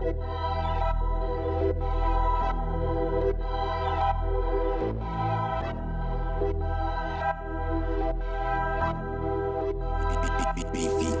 Beefy 808.